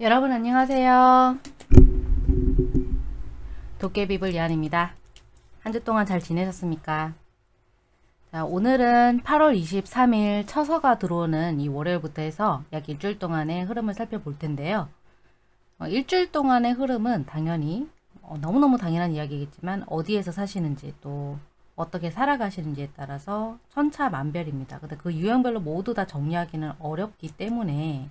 여러분 안녕하세요. 도깨비불 예안입니다. 한 주 동안 잘 지내셨습니까? 자, 오늘은 8월 23일 처서가 들어오는 이 월요일부터 해서 약 일주일 동안의 흐름을 살펴볼 텐데요. 어, 일주일 동안의 흐름은 당연히 어, 너무너무 당연한 이야기겠지만 어디에서 사시는지 또 어떻게 살아가시는지에 따라서 천차만별입니다. 근데 그 유형별로 모두 다 정리하기는 어렵기 때문에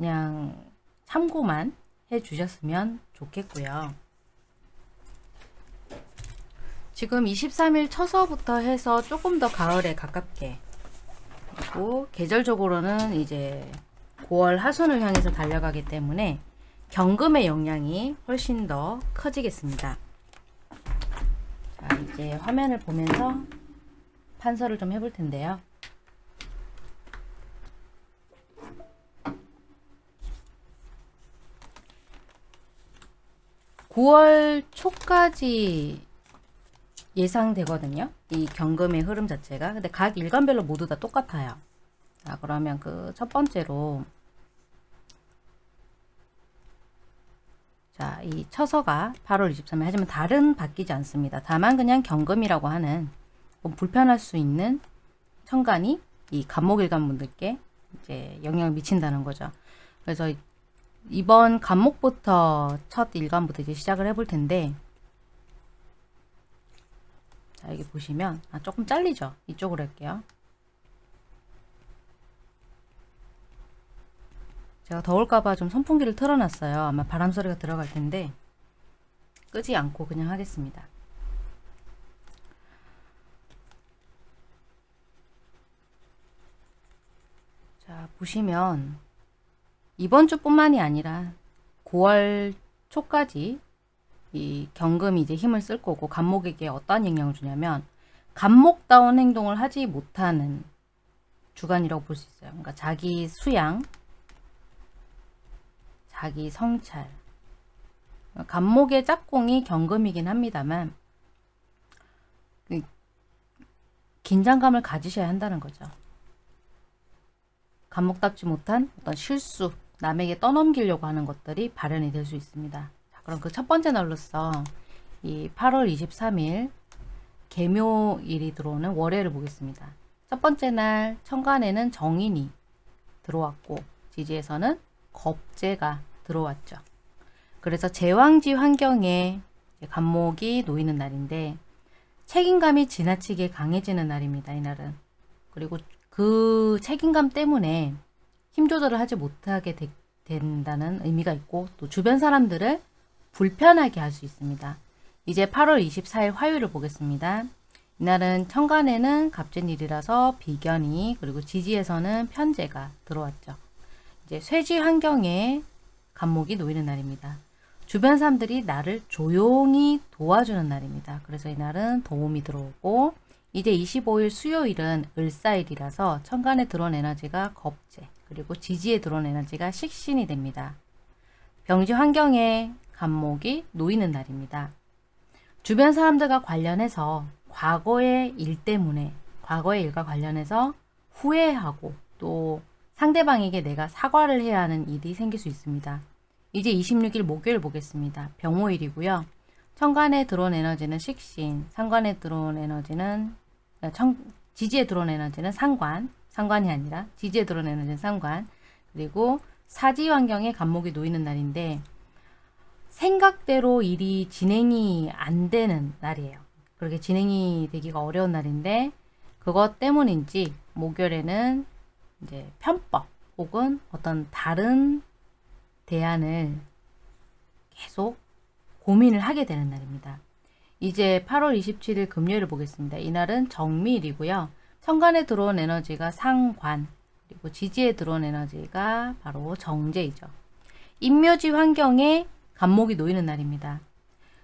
그냥 참고만 해 주셨으면 좋겠고요. 지금 23일 처서부터 해서 조금 더 가을에 가깝게 그리고 계절적으로는 이제 9월 하순을 향해서 달려가기 때문에 경금의 영향이 훨씬 더 커지겠습니다. 자, 이제 화면을 보면서 판서를 좀 해볼 텐데요. 9월 초까지 예상되거든요. 이 경금의 흐름 자체가. 근데 각 일간별로 모두 다 똑같아요. 자, 그러면 그 첫 번째로 자, 이 처서가 8월 23일 하지만 다른 바뀌지 않습니다. 다만 그냥 경금이라고 하는 불편할 수 있는 천간이 이 간목일간 분들께 이제 영향을 미친다는 거죠. 그래서 이번 간목부터 첫 일간부터 이제 시작을 해볼 텐데 자 여기 보시면 아 조금 잘리죠? 이쪽으로 할게요. 제가 더울까봐 좀 선풍기를 틀어놨어요. 아마 바람 소리가 들어갈 텐데 끄지 않고 그냥 하겠습니다. 자 보시면 이번 주뿐만이 아니라 9월 초까지 이 경금이 이제 힘을 쓸 거고 간목에게 어떠한 영향을 주냐면 간목다운 행동을 하지 못하는 주간이라고 볼 수 있어요. 그러니까 자기 수양, 자기 성찰. 간목의 짝꿍이 경금이긴 합니다만 그 긴장감을 가지셔야 한다는 거죠. 간목답지 못한 어떤 실수, 남에게 떠넘기려고 하는 것들이 발현이 될 수 있습니다. 자, 그럼 그 첫 번째 날로서 이 8월 23일 개묘일이 들어오는 월요일을 보겠습니다. 첫 번째 날 천간에는 정인이 들어왔고 지지에서는 겁재가 들어왔죠. 그래서 제왕지 환경에 간목이 놓이는 날인데 책임감이 지나치게 강해지는 날입니다. 이날은. 그리고 그 책임감 때문에 힘 조절을 하지 못하게 되, 된다는 의미가 있고 또 주변 사람들을 불편하게 할 수 있습니다. 이제 8월 24일 화요일을 보겠습니다. 이날은 천간에는 갑진일이라서 비견이 그리고 지지에서는 편제가 들어왔죠. 이제 쇠지 환경에 간목이 놓이는 날입니다. 주변 사람들이 나를 조용히 도와주는 날입니다. 그래서 이날은 도움이 들어오고 이제 25일 수요일은 을사일이라서 천간에 들어온 에너지가 겁재 그리고 지지에 들어온 에너지가 식신이 됩니다. 병지 환경에 간목이 놓이는 날입니다. 주변 사람들과 관련해서 과거의 일 때문에 과거의 일과 관련해서 후회하고 또 상대방에게 내가 사과를 해야 하는 일이 생길 수 있습니다. 이제 26일 목요일 보겠습니다. 병호일이고요. 천간에 들어온 에너지는 식신, 상관에 들어온 에너지는 청, 지지에 들어온 에너지는 상관, 상관이 아니라 지지에 들어온 에너지는 상관, 그리고 사지 환경에 간목이 놓이는 날인데 생각대로 일이 진행이 안 되는 날이에요. 그렇게 진행이 되기가 어려운 날인데 그것 때문인지 목요일에는 이제 편법 혹은 어떤 다른 대안을 계속 고민을 하게 되는 날입니다. 이제 8월 27일 금요일을 보겠습니다. 이날은 정밀이고요. 천간에 들어온 에너지가 상관, 그리고 지지에 들어온 에너지가 바로 정제이죠. 인묘지 환경에 간목이 놓이는 날입니다.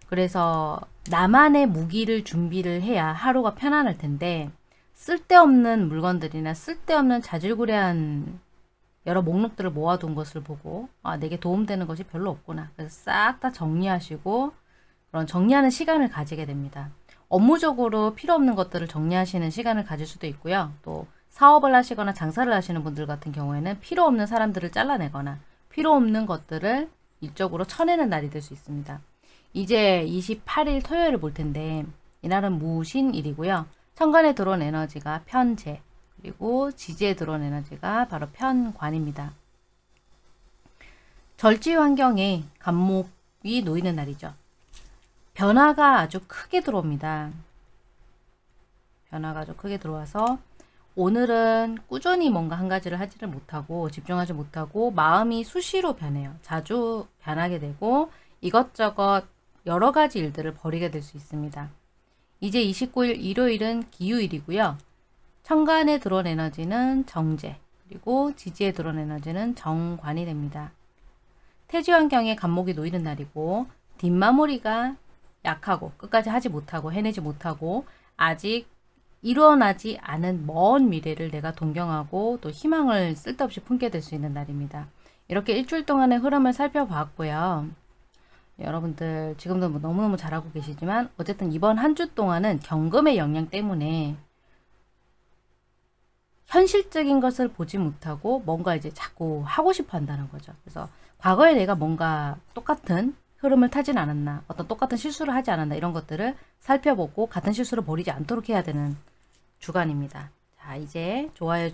그래서 나만의 무기를 준비를 해야 하루가 편안할 텐데 쓸데없는 물건들이나 쓸데없는 자질구레한 여러 목록들을 모아둔 것을 보고 아 내게 도움되는 것이 별로 없구나. 그래서 싹 다 정리하시고 그런 정리하는 시간을 가지게 됩니다. 업무적으로 필요 없는 것들을 정리하시는 시간을 가질 수도 있고요. 또 사업을 하시거나 장사를 하시는 분들 같은 경우에는 필요 없는 사람들을 잘라내거나 필요 없는 것들을 일적으로 쳐내는 날이 될 수 있습니다. 이제 28일 토요일을 볼 텐데 이날은 무신일이고요. 천간에 들어온 에너지가 편재 그리고 지지에 들어온 에너지가 바로 편관입니다. 절지 환경에 간목이 놓이는 날이죠. 변화가 아주 크게 들어옵니다. 변화가 아주 크게 들어와서 오늘은 꾸준히 뭔가 한 가지를 하지를 못하고 집중하지 못하고 마음이 수시로 변해요. 자주 변하게 되고 이것저것 여러 가지 일들을 벌이게 될 수 있습니다. 이제 29일 일요일은 기후일이고요. 천간에 들어온 에너지는 정제 그리고 지지에 들어온 에너지는 정관이 됩니다. 태지 환경에 간목이 놓이는 날이고 뒷마무리가 약하고 끝까지 하지 못하고 해내지 못하고 아직 일어나지 않은 먼 미래를 내가 동경하고 또 희망을 쓸데없이 품게 될 수 있는 날입니다. 이렇게 일주일 동안의 흐름을 살펴봤고요. 여러분들 지금도 뭐 너무너무 잘하고 계시지만 어쨌든 이번 한 주 동안은 경금의 영향 때문에 현실적인 것을 보지 못하고 뭔가 이제 자꾸 하고 싶어 한다는 거죠. 그래서 과거에 내가 뭔가 똑같은 흐름을 타진 않았나 어떤 똑같은 실수를 하지 않았나 이런 것들을 살펴보고 같은 실수를 벌이지 않도록 해야 되는 주간입니다. 자 이제 좋아요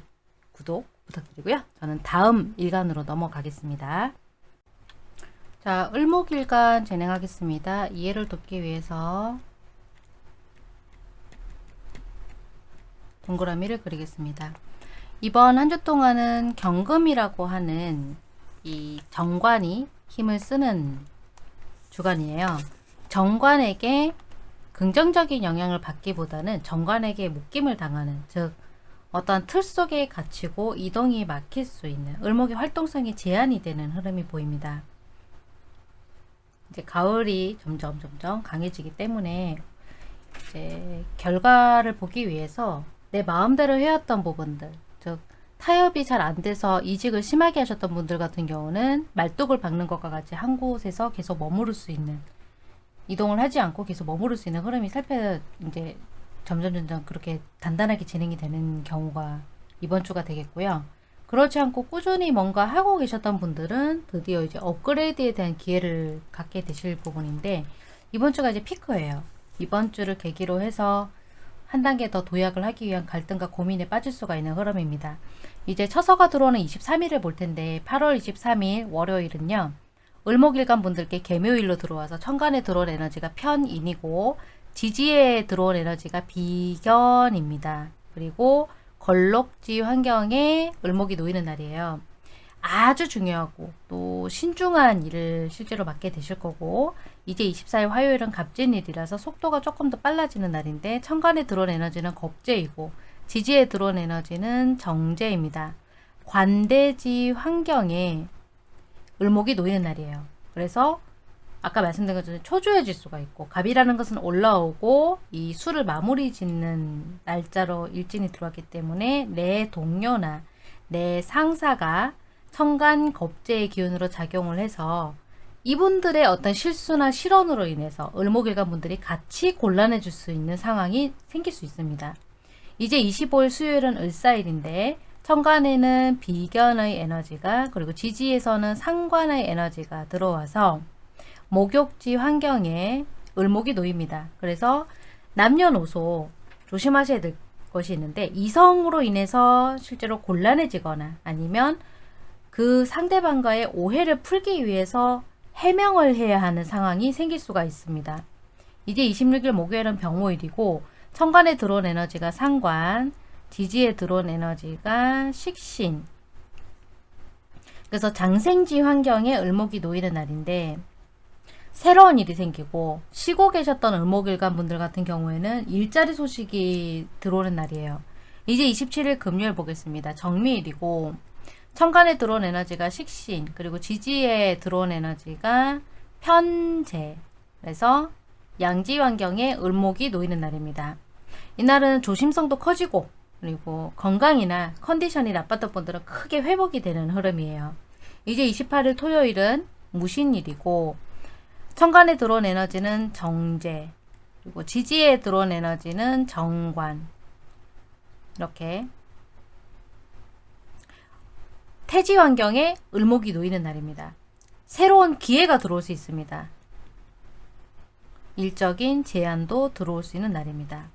구독 부탁드리고요. 저는 다음 일간으로 넘어가겠습니다. 자 을목일간 진행하겠습니다. 이해를 돕기 위해서 동그라미를 그리겠습니다. 이번 한 주 동안은 경금이라고 하는 이 정관이 힘을 쓰는 주간이에요. 정관에게 긍정적인 영향을 받기보다는 정관에게 묶임을 당하는 즉 어떤 틀 속에 갇히고 이동이 막힐 수 있는 을목의 활동성이 제한이 되는 흐름이 보입니다. 이제 가을이 점점 점점 강해지기 때문에 이제 결과를 보기 위해서 내 마음대로 해왔던 부분들 즉 타협이 잘 안 돼서 이직을 심하게 하셨던 분들 같은 경우는 말뚝을 박는 것과 같이 한 곳에서 계속 머무를 수 있는 이동을 하지 않고 계속 머무를 수 있는 흐름이 살펴 이제 점점 점점 그렇게 단단하게 진행이 되는 경우가 이번 주가 되겠고요. 그렇지 않고 꾸준히 뭔가 하고 계셨던 분들은 드디어 이제 업그레이드에 대한 기회를 갖게 되실 부분인데 이번 주가 이제 피크예요. 이번 주를 계기로 해서 한 단계 더 도약을 하기 위한 갈등과 고민에 빠질 수가 있는 흐름입니다. 이제 처서가 들어오는 23일을 볼 텐데 8월 23일 월요일은요. 을목일간 분들께 개묘일로 들어와서 천간에 들어온 에너지가 편인이고 지지에 들어온 에너지가 비견입니다. 그리고 걸록지 환경에 을목이 놓이는 날이에요. 아주 중요하고 또 신중한 일을 실제로 맡게 되실 거고 이제 24일 화요일은 갑진일이라서 속도가 조금 더 빨라지는 날인데 천간에 들어온 에너지는 겁재이고 지지에 들어온 에너지는 정제입니다. 관대지 환경에 을목이 놓이는 날이에요. 그래서 아까 말씀드린 것처럼 초조해 질 수가 있고 갑이라는 것은 올라오고 이 수를 마무리 짓는 날짜로 일진이 들어왔기 때문에 내 동료나 내 상사가 천간 겁재의 기운으로 작용을 해서 이분들의 어떤 실수나 실언으로 인해서 을목일간 분들이 같이 곤란해질 수 있는 상황이 생길 수 있습니다. 이제 25일 수요일은 을사일인데 천간에는 비견의 에너지가 그리고 지지에서는 상관의 에너지가 들어와서 목욕지 환경에 을목이 놓입니다. 그래서 남녀노소 조심하셔야 될 것이 있는데 이성으로 인해서 실제로 곤란해지거나 아니면 그 상대방과의 오해를 풀기 위해서 해명을 해야 하는 상황이 생길 수가 있습니다. 이제 26일 목요일은 병모일이고 천간에 들어온 에너지가 상관, 지지에 들어온 에너지가 식신 그래서 장생지 환경에 을목이 놓이는 날인데 새로운 일이 생기고 쉬고 계셨던 을목일간 분들 같은 경우에는 일자리 소식이 들어오는 날이에요. 이제 27일 금요일 보겠습니다. 정미일이고 천간에 들어온 에너지가 식신 그리고 지지에 들어온 에너지가 편재 그래서 양지 환경에 을목이 놓이는 날입니다. 이날은 조심성도 커지고 그리고 건강이나 컨디션이 나빴던 분들은 크게 회복이 되는 흐름이에요. 이제 28일 토요일은 무신일이고 천간에 들어온 에너지는 정제 그리고 지지에 들어온 에너지는 정관 이렇게 태지 환경에 을목이 놓이는 날입니다. 새로운 기회가 들어올 수 있습니다. 일적인 제안도 들어올 수 있는 날입니다.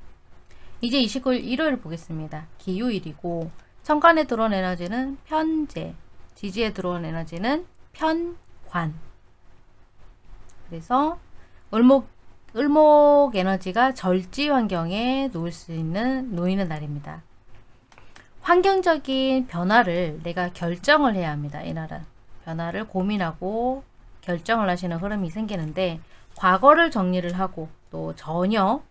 이제 29일 일요일 보겠습니다. 기요일이고 천간에 들어온 에너지는 편재, 지지에 들어온 에너지는 편관. 그래서 을목 을목 에너지가 절지 환경에 놓을 수 있는 놓이는 날입니다. 환경적인 변화를 내가 결정을 해야 합니다. 이날은 변화를 고민하고 결정을 하시는 흐름이 생기는데 과거를 정리를 하고 또 전혀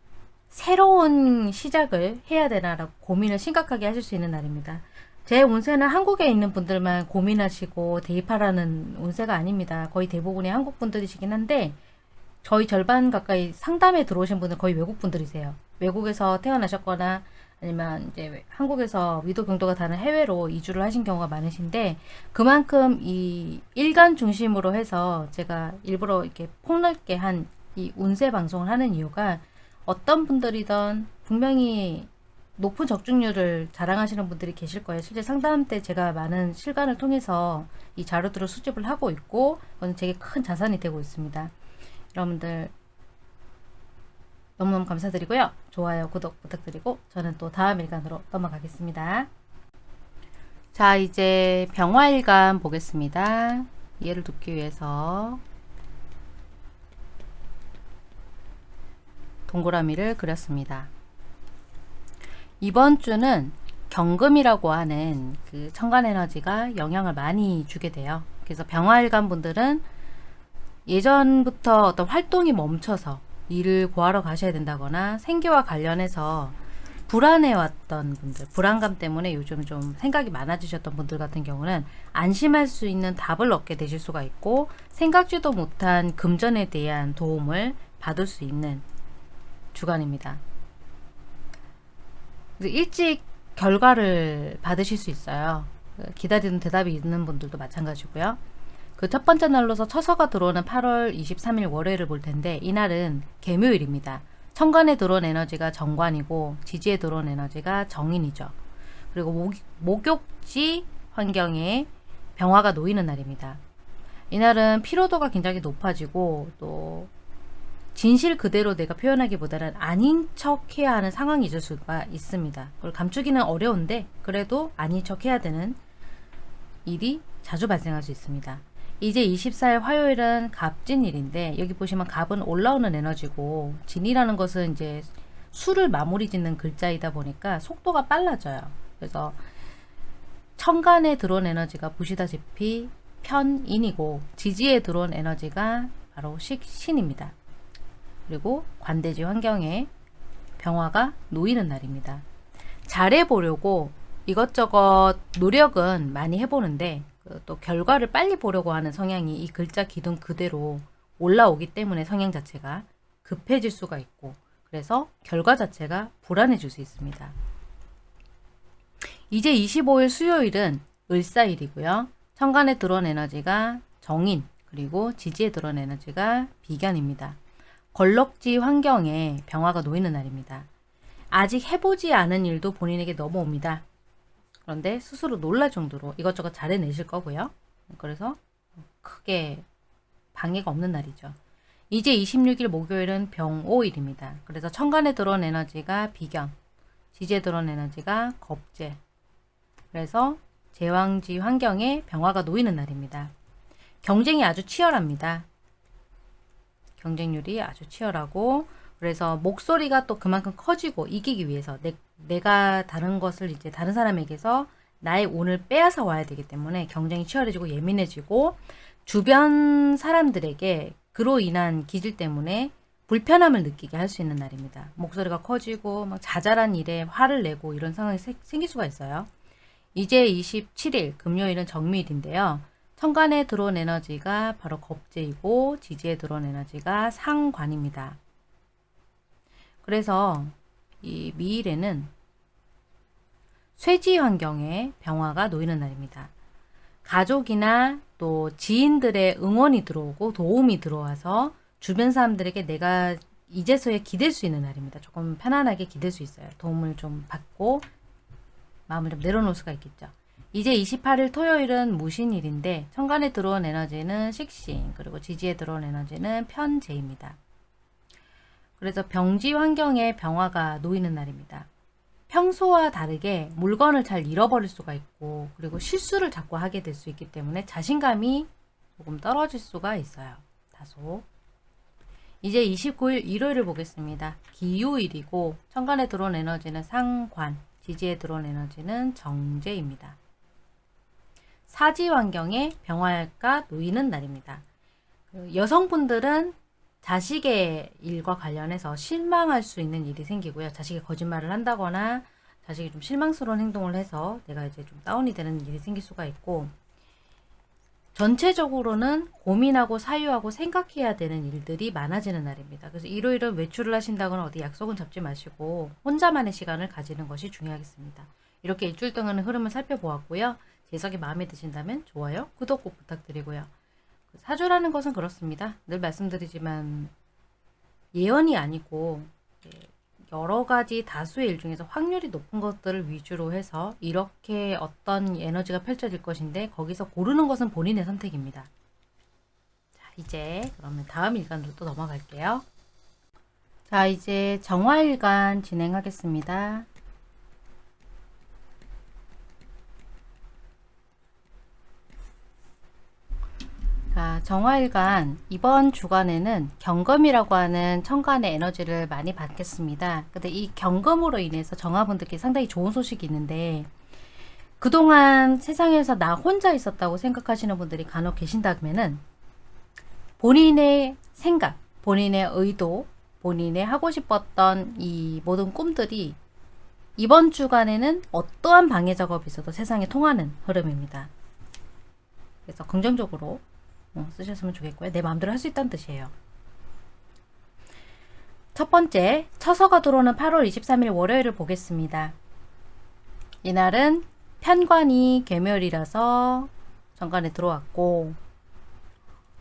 새로운 시작을 해야 되나라고 고민을 심각하게 하실 수 있는 날입니다. 제 운세는 한국에 있는 분들만 고민하시고 대입하라는 운세가 아닙니다. 거의 대부분이 한국 분들이시긴 한데 저희 절반 가까이 상담에 들어오신 분은 거의 외국 분들이세요. 외국에서 태어나셨거나 아니면 이제 한국에서 위도 경도가 다른 해외로 이주를 하신 경우가 많으신데 그만큼 이 일간 중심으로 해서 제가 일부러 이렇게 폭넓게 한 이 운세 방송을 하는 이유가 어떤 분들이든 분명히 높은 적중률을 자랑하시는 분들이 계실 거예요. 실제 상담 때 제가 많은 실간을 통해서 이 자료들을 수집을 하고 있고 그건 제게 큰 자산이 되고 있습니다. 여러분들 너무너무 감사드리고요. 좋아요, 구독 부탁드리고 저는 또 다음 일간으로 넘어가겠습니다. 자 이제 병화일간 보겠습니다. 이해를 돕기 위해서 동그라미를 그렸습니다. 이번 주는 경금이라고 하는 그 천간 에너지가 영향을 많이 주게 돼요. 그래서 병화일간 분들은 예전부터 어떤 활동이 멈춰서 일을 구하러 가셔야 된다거나 생계와 관련해서 불안해왔던 분들, 불안감 때문에 요즘 좀 생각이 많아지셨던 분들 같은 경우는 안심할 수 있는 답을 얻게 되실 수가 있고 생각지도 못한 금전에 대한 도움을 받을 수 있는 주간입니다. 일찍 결과를 받으실 수 있어요. 기다리는 대답이 있는 분들도 마찬가지고요. 그 첫 번째 날로서 처서가 들어오는 8월 23일 월요일을 볼 텐데 이날은 개묘일입니다. 천간에 들어온 에너지가 정관이고 지지에 들어온 에너지가 정인이죠. 그리고 목, 목욕지 환경에 병화가 놓이는 날입니다. 이날은 피로도가 굉장히 높아지고 또 진실 그대로 내가 표현하기보다는 아닌 척 해야 하는 상황이 있을 수가 있습니다. 그걸 감추기는 어려운데 그래도 아닌 척 해야 되는 일이 자주 발생할 수 있습니다. 이제 24일 화요일은 갑진일인데 여기 보시면 갑은 올라오는 에너지고 진이라는 것은 이제 수를 마무리 짓는 글자이다 보니까 속도가 빨라져요. 그래서 천간에 들어온 에너지가 보시다시피 편인이고 지지에 들어온 에너지가 바로 식신입니다. 그리고 관대지 환경에 병화가 놓이는 날입니다. 잘해보려고 이것저것 노력은 많이 해보는데 그 또 결과를 빨리 보려고 하는 성향이 이 글자 기둥 그대로 올라오기 때문에 성향 자체가 급해질 수가 있고 그래서 결과 자체가 불안해질 수 있습니다. 이제 25일 수요일은 을사일이고요. 천간에 들어온 에너지가 정인 그리고 지지에 들어온 에너지가 비견입니다. 걸럭지 환경에 병화가 놓이는 날입니다. 아직 해보지 않은 일도 본인에게 넘어옵니다. 그런데 스스로 놀랄 정도로 이것저것 잘해내실 거고요. 그래서 크게 방해가 없는 날이죠. 이제 26일 목요일은 병오일입니다. 그래서 천간에 들어온 에너지가 비견, 지지에 들어온 에너지가 겁재. 그래서 제왕지 환경에 병화가 놓이는 날입니다. 경쟁이 아주 치열합니다. 경쟁률이 아주 치열하고 그래서 목소리가 또 그만큼 커지고 이기기 위해서 내, 내가 다른 것을 이제 다른 사람에게서 나의 운을 빼앗아 와야 되기 때문에 경쟁이 치열해지고 예민해지고 주변 사람들에게 그로 인한 기질 때문에 불편함을 느끼게 할 수 있는 날입니다. 목소리가 커지고 막 자잘한 일에 화를 내고 이런 상황이 생길 수가 있어요. 이제 27일 금요일은 정미일인데요. 천간에 들어온 에너지가 바로 겁재이고 지지에 들어온 에너지가 상관입니다. 그래서 이 미일에는 쇠지 환경에 병화가 놓이는 날입니다. 가족이나 또 지인들의 응원이 들어오고 도움이 들어와서 주변 사람들에게 내가 이제서야 기댈 수 있는 날입니다. 조금 편안하게 기댈 수 있어요. 도움을 좀 받고 마음을 좀 내려놓을 수가 있겠죠. 이제 28일 토요일은 무신일인데 천간에 들어온 에너지는 식신 그리고 지지에 들어온 에너지는 편재입니다. 그래서 병지 환경에 병화가 놓이는 날입니다. 평소와 다르게 물건을 잘 잃어버릴 수가 있고 그리고 실수를 자꾸 하게 될 수 있기 때문에 자신감이 조금 떨어질 수가 있어요. 다소. 이제 29일 일요일을 보겠습니다. 기요일이고 천간에 들어온 에너지는 상관, 지지에 들어온 에너지는 정제입니다. 사지 환경에 병화가 놓이는 날입니다. 그 여성분들은 자식의 일과 관련해서 실망할 수 있는 일이 생기고요. 자식이 거짓말을 한다거나 자식이 좀 실망스러운 행동을 해서 내가 이제 좀 다운이 되는 일이 생길 수가 있고 전체적으로는 고민하고 사유하고 생각해야 되는 일들이 많아지는 날입니다. 그래서 일요일은 외출을 하신다거나 어디 약속은 잡지 마시고 혼자만의 시간을 가지는 것이 중요하겠습니다. 이렇게 일주일 동안의 흐름을 살펴보았고요. 재석이 마음에 드신다면 좋아요, 구독 꼭 부탁드리고요. 사주라는 것은 그렇습니다. 늘 말씀드리지만 예언이 아니고 여러 가지 다수의 일 중에서 확률이 높은 것들을 위주로 해서 이렇게 어떤 에너지가 펼쳐질 것인데 거기서 고르는 것은 본인의 선택입니다. 자, 이제 그러면 다음 일간으로 또 넘어갈게요. 자, 이제 정화일간 진행하겠습니다. 자, 정화일간 이번 주간에는 경금이라고 하는 천간의 에너지를 많이 받겠습니다. 근데 이 경금으로 인해서 정화분들께 상당히 좋은 소식이 있는데 그동안 세상에서 나 혼자 있었다고 생각하시는 분들이 간혹 계신다면은 본인의 생각, 본인의 의도, 본인의 하고 싶었던 이 모든 꿈들이 이번 주간에는 어떠한 방해 작업이 있어도 세상에 통하는 흐름입니다. 그래서 긍정적으로 어, 쓰셨으면 좋겠고요. 내 마음대로 할 수 있다는 뜻이에요. 첫 번째, 처서가 들어오는 8월 23일 월요일을 보겠습니다. 이날은 편관이 개멸이라서 정관에 들어왔고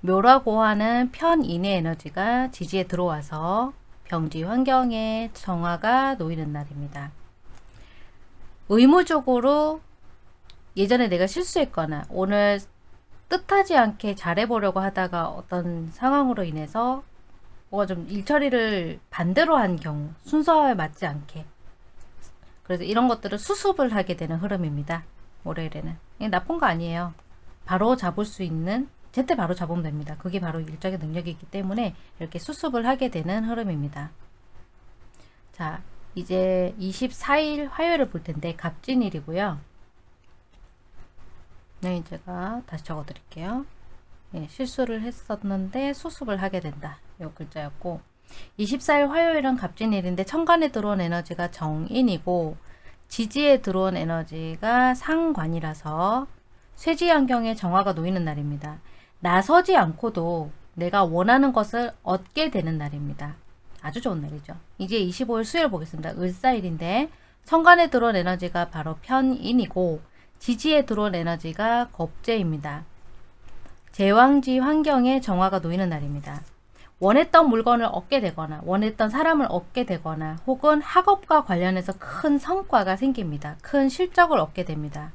묘라고 하는 편인의 에너지가 지지에 들어와서 병지 환경에 정화가 놓이는 날입니다. 의무적으로 예전에 내가 실수했거나 오늘 뜻하지 않게 잘해보려고 하다가 어떤 상황으로 인해서 뭐가 좀 일처리를 반대로 한 경우 순서에 맞지 않게 그래서 이런 것들을 수습을 하게 되는 흐름입니다. 월요일에는 나쁜 거 아니에요. 바로 잡을 수 있는 제때 바로 잡으면 됩니다. 그게 바로 일적인 능력이기 때문에 이렇게 수습을 하게 되는 흐름입니다. 자 이제 24일 화요일을 볼 텐데 갑진일이고요. 네, 제가 다시 적어 드릴게요. 예, 실수를 했었는데 수습을 하게 된다. 이 글자였고 24일 화요일은 갑진일인데 천간에 들어온 에너지가 정인이고 지지에 들어온 에너지가 상관이라서 쇠지 환경에 정화가 놓이는 날입니다. 나서지 않고도 내가 원하는 것을 얻게 되는 날입니다. 아주 좋은 날이죠. 이제 25일 수요일 보겠습니다. 을사일인데 천간에 들어온 에너지가 바로 편인이고 지지에 들어온 에너지가 겁재입니다. 제왕지 환경에 정화가 놓이는 날입니다. 원했던 물건을 얻게 되거나 원했던 사람을 얻게 되거나 혹은 학업과 관련해서 큰 성과가 생깁니다. 큰 실적을 얻게 됩니다.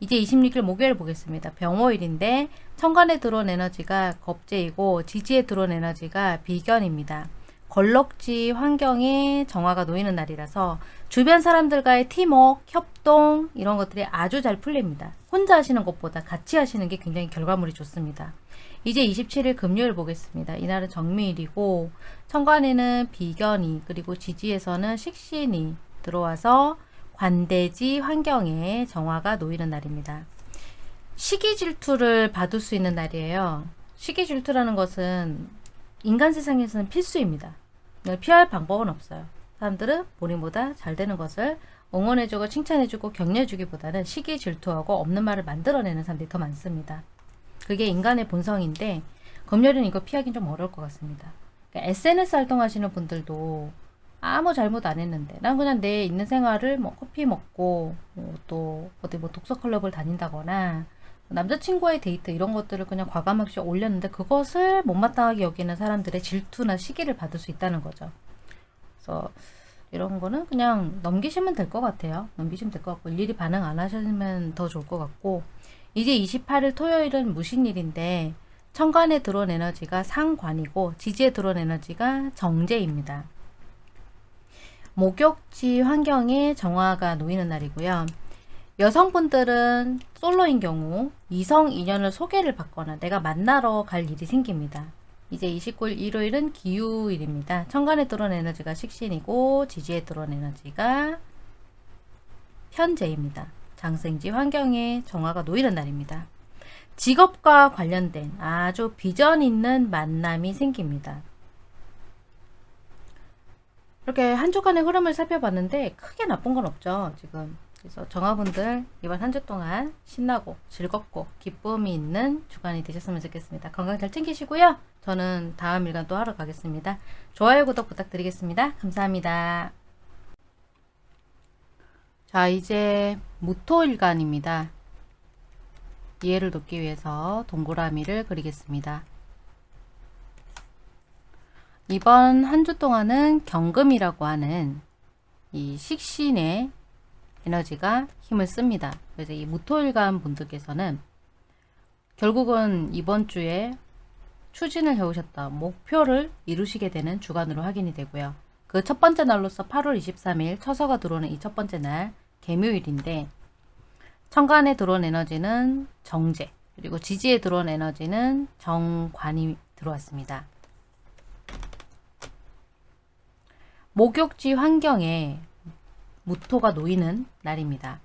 이제 26일 목요일 보겠습니다. 병호일인데 천간에 들어온 에너지가 겁재이고 지지에 들어온 에너지가 비견입니다. 걸럭지 환경에 정화가 놓이는 날이라서 주변 사람들과의 팀워크, 협동 이런 것들이 아주 잘 풀립니다. 혼자 하시는 것보다 같이 하시는 게 굉장히 결과물이 좋습니다. 이제 27일 금요일 보겠습니다. 이날은 정미일이고 천간에는 비견이 그리고 지지에서는 식신이 들어와서 관대지 환경에 정화가 놓이는 날입니다. 시기 질투를 받을 수 있는 날이에요. 시기 질투라는 것은 인간 세상에서는 필수입니다. 피할 방법은 없어요. 사람들은 본인보다 잘 되는 것을 응원해주고 칭찬해주고 격려해주기보다는 시기 질투하고 없는 말을 만들어내는 사람들이 더 많습니다. 그게 인간의 본성인데 검열은 이거 피하기는 좀 어려울 것 같습니다. 그러니까 SNS 활동하시는 분들도 아무 잘못 안 했는데 난 그냥 내 있는 생활을 뭐 커피 먹고 뭐 또 어디 뭐 독서 클럽을 다닌다거나 남자친구와의 데이트 이런 것들을 그냥 과감하게 올렸는데 그것을 못마땅하게 여기는 사람들의 질투나 시기를 받을 수 있다는 거죠. 그래서 이런 거는 그냥 넘기시면 될 것 같아요. 넘기시면 될 것 같고 일일이 반응 안 하시면 더 좋을 것 같고 이제 28일 토요일은 무신일인데 천간에 들어온 에너지가 상관이고 지지에 들어온 에너지가 정제입니다. 목욕지 환경에 정화가 놓이는 날이고요. 여성분들은 솔로인 경우 이성 인연을 소개를 받거나 내가 만나러 갈 일이 생깁니다. 이제 29일 일요일은 기후일입니다. 천간에 들어온 에너지가 식신이고 지지에 들어온 에너지가 현재입니다. 장생지 환경에 정화가 놓이는 날입니다. 직업과 관련된 아주 비전 있는 만남이 생깁니다. 이렇게 한 주간의 흐름을 살펴봤는데 크게 나쁜 건 없죠. 지금 그래서 정화분들 이번 한 주 동안 신나고 즐겁고 기쁨이 있는 주간이 되셨으면 좋겠습니다. 건강 잘 챙기시고요. 저는 다음 일간 또 하러 가겠습니다. 좋아요, 구독 부탁드리겠습니다. 감사합니다. 자, 이제 무토일간입니다. 이해를 돕기 위해서 동그라미를 그리겠습니다. 이번 한 주 동안은 경금이라고 하는 이 식신의 에너지가 힘을 씁니다. 그래서 이 무토일간 분들께서는 결국은 이번 주에 추진을 해오셨다 목표를 이루시게 되는 주간으로 확인이 되고요. 그 첫 번째 날로서 8월 23일 처서가 들어오는 이 첫 번째 날 개묘일인데 천간에 들어온 에너지는 정제 그리고 지지에 들어온 에너지는 정관이 들어왔습니다. 목욕지 환경에 무토가 놓이는 날입니다.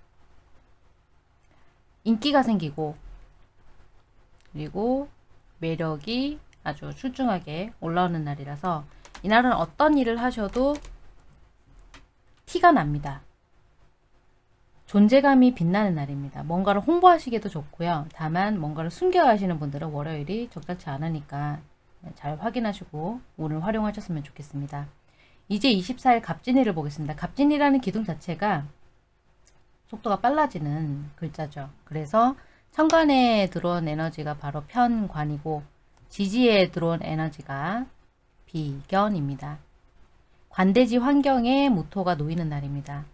인기가 생기고 그리고 매력이 아주 출중하게 올라오는 날이라서 이날은 어떤 일을 하셔도 티가 납니다. 존재감이 빛나는 날입니다. 뭔가를 홍보하시기도 좋고요. 다만 뭔가를 숨겨 하시는 분들은 월요일이 적절치 않으니까 잘 확인하시고 오늘 활용하셨으면 좋겠습니다. 이제 24일 갑진일을 보겠습니다. 갑진이라는 기둥 자체가 속도가 빨라지는 글자죠. 그래서 천간에 들어온 에너지가 바로 편관이고 지지에 들어온 에너지가 비견입니다. 관대지 환경에 무토가 놓이는 날입니다.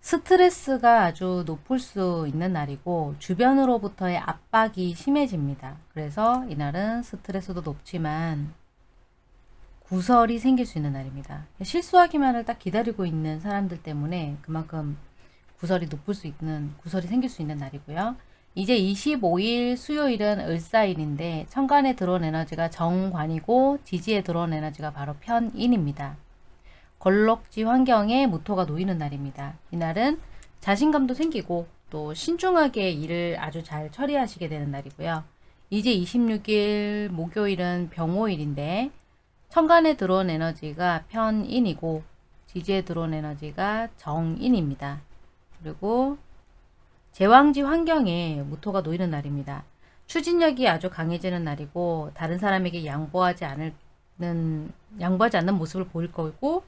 스트레스가 아주 높을 수 있는 날이고 주변으로부터의 압박이 심해집니다. 그래서 이날은 스트레스도 높지만 구설이 생길 수 있는 날입니다. 실수하기만을 딱 기다리고 있는 사람들 때문에 그만큼 구설이 높을 수 있는 구설이 생길 수 있는 날이고요. 이제 25일 수요일은 을사일인데 천간에 들어온 에너지가 정관이고 지지에 들어온 에너지가 바로 편인입니다. 걸럭지 환경에 무토가 놓이는 날입니다. 이날은 자신감도 생기고 또 신중하게 일을 아주 잘 처리하시게 되는 날이고요. 이제 26일 목요일은 병호일인데 천간에 들어온 에너지가 편인이고 지지에 들어온 에너지가 정인입니다. 그리고 제왕지 환경에 무토가 놓이는 날입니다. 추진력이 아주 강해지는 날이고 다른 사람에게 양보하지 않는 양보하지 않는 모습을 보일 거고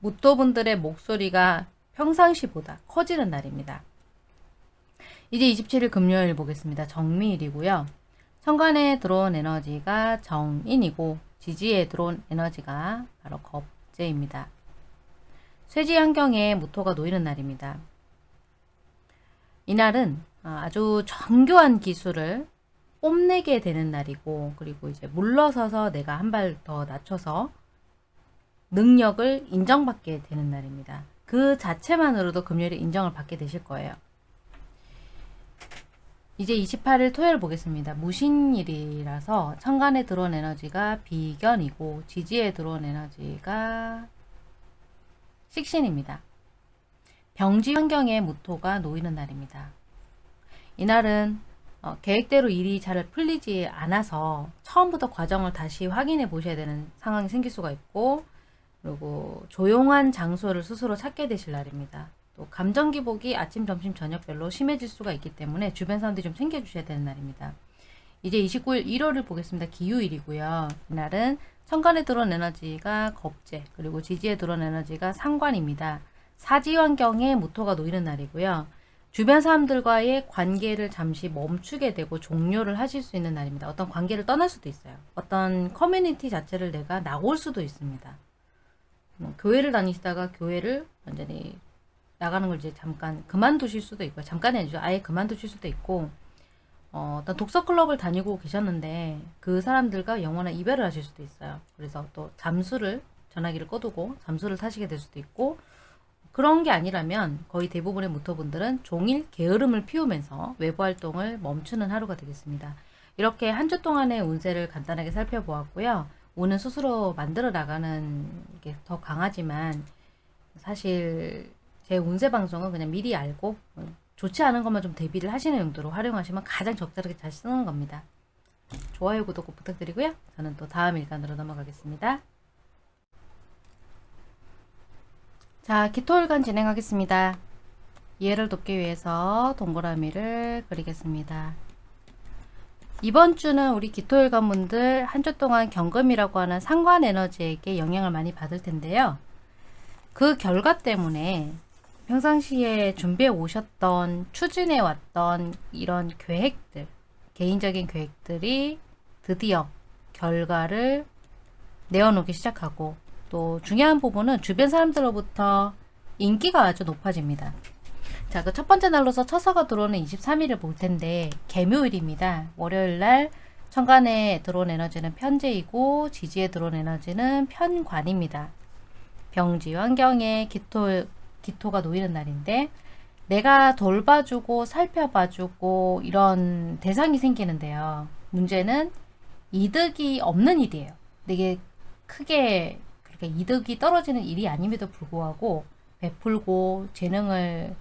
무토분들의 목소리가 평상시보다 커지는 날입니다. 이제 27일 금요일 보겠습니다. 정미일이고요. 천간에 들어온 에너지가 정인이고 지지에 들어온 에너지가 바로 겁재입니다. 쇠지 환경에 무토가 놓이는 날입니다. 이날은 아주 정교한 기술을 뽐내게 되는 날이고 그리고 이제 물러서서 내가 한 발 더 낮춰서 능력을 인정받게 되는 날입니다. 그 자체만으로도 금요일에 인정을 받게 되실 거예요. 이제 28일 토요일 보겠습니다. 무신일이라서 천간에 들어온 에너지가 비견이고 지지에 들어온 에너지가 식신입니다. 병지 환경에 무토가 놓이는 날입니다. 이날은 어, 계획대로 일이 잘 풀리지 않아서 처음부터 과정을 다시 확인해 보셔야 되는 상황이 생길 수가 있고 그리고 조용한 장소를 스스로 찾게 되실 날입니다. 또 감정 기복이 아침, 점심, 저녁별로 심해질 수가 있기 때문에 주변 사람들이 좀 챙겨주셔야 되는 날입니다. 이제 29일 1월을 보겠습니다. 기후일이고요. 이날은 천간에 들어온 에너지가 겁재 그리고 지지에 들어온 에너지가 상관입니다. 사지 환경에 무토가 놓이는 날이고요. 주변 사람들과의 관계를 잠시 멈추게 되고 종료를 하실 수 있는 날입니다. 어떤 관계를 떠날 수도 있어요. 어떤 커뮤니티 자체를 내가 나올 수도 있습니다. 뭐 교회를 다니시다가 교회를 완전히 나가는 걸 이제 잠깐 그만두실 수도 있고 잠깐이 아니죠. 아예 그만두실 수도 있고 어, 어떤 독서 클럽을 다니고 계셨는데 그 사람들과 영원한 이별을 하실 수도 있어요. 그래서 또 잠수를 전화기를 꺼두고 잠수를 타시게 될 수도 있고 그런 게 아니라면 거의 대부분의 무토분들은 종일 게으름을 피우면서 외부 활동을 멈추는 하루가 되겠습니다. 이렇게 한 주 동안의 운세를 간단하게 살펴보았고요. 운은 스스로 만들어 나가는 게 더 강하지만 사실 제 운세 방송은 그냥 미리 알고 좋지 않은 것만 좀 대비를 하시는 용도로 활용하시면 가장 적절하게 잘 쓰는 겁니다. 좋아요, 구독 꼭 부탁드리고요. 저는 또 다음 일간으로 넘어가겠습니다. 자, 기토일간 진행하겠습니다. 이해를 돕기 위해서 동그라미를 그리겠습니다. 이번 주는 우리 기토일간 분들 한 주 동안 경금이라고 하는 상관 에너지에게 영향을 많이 받을 텐데요. 그 결과 때문에 평상시에 준비해 오셨던 추진해 왔던 이런 계획들 개인적인 계획들이 드디어 결과를 내어놓기 시작하고 또 중요한 부분은 주변 사람들로부터 인기가 아주 높아집니다. 자, 그 첫 번째 날로서 처서가 들어오는 23일을 볼 텐데 개묘일입니다. 월요일 날 천간에 들어온 에너지는 편제이고 지지에 들어온 에너지는 편관입니다. 병지 환경에 기토, 기토가 놓이는 날인데 내가 돌봐주고 살펴봐주고 이런 대상이 생기는데요. 문제는 이득이 없는 일이에요. 되게 크게 그러니까 이득이 떨어지는 일이 아님에도 불구하고 베풀고 재능을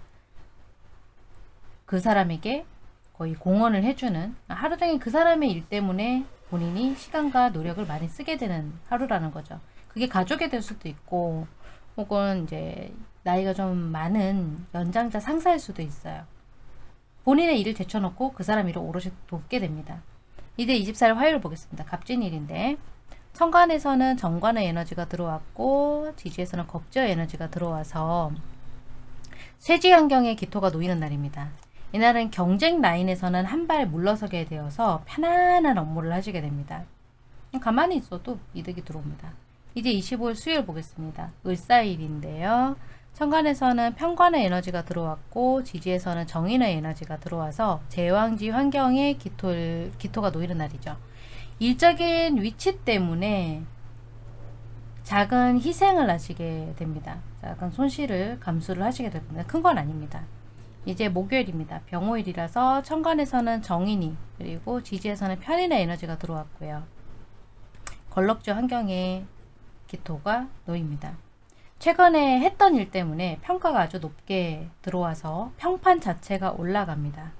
그 사람에게 거의 공헌을 해주는 하루 종일 그 사람의 일 때문에 본인이 시간과 노력을 많이 쓰게 되는 하루라는 거죠. 그게 가족이 될 수도 있고 혹은 이제 나이가 좀 많은 연장자 상사일 수도 있어요. 본인의 일을 제쳐놓고 그 사람 일을 오롯이 돕게 됩니다. 이제 24일 화요일 보겠습니다. 갑진일인데 천간에서는 정관의 에너지가 들어왔고 지지에서는 겁저의 에너지가 들어와서 쇠지 환경에 기토가 놓이는 날입니다. 이날은 경쟁 라인에서는 한 발 물러서게 되어서 편안한 업무를 하시게 됩니다. 가만히 있어도 이득이 들어옵니다. 이제 25일 수요일 보겠습니다. 을사일인데요. 천간에서는 편관의 에너지가 들어왔고 지지에서는 정인의 에너지가 들어와서 제왕지 환경에 기토, 기토가 놓이는 날이죠. 일적인 위치 때문에 작은 희생을 하시게 됩니다. 약간 손실을 감수를 하시게 됩니다. 큰 건 아닙니다. 이제 목요일입니다. 병호일이라서 천간에서는 정인이 그리고 지지에서는 편인의 에너지가 들어왔고요. 걸럭주 환경에 기토가 놓입니다. 최근에 했던 일 때문에 평가가 아주 높게 들어와서 평판 자체가 올라갑니다.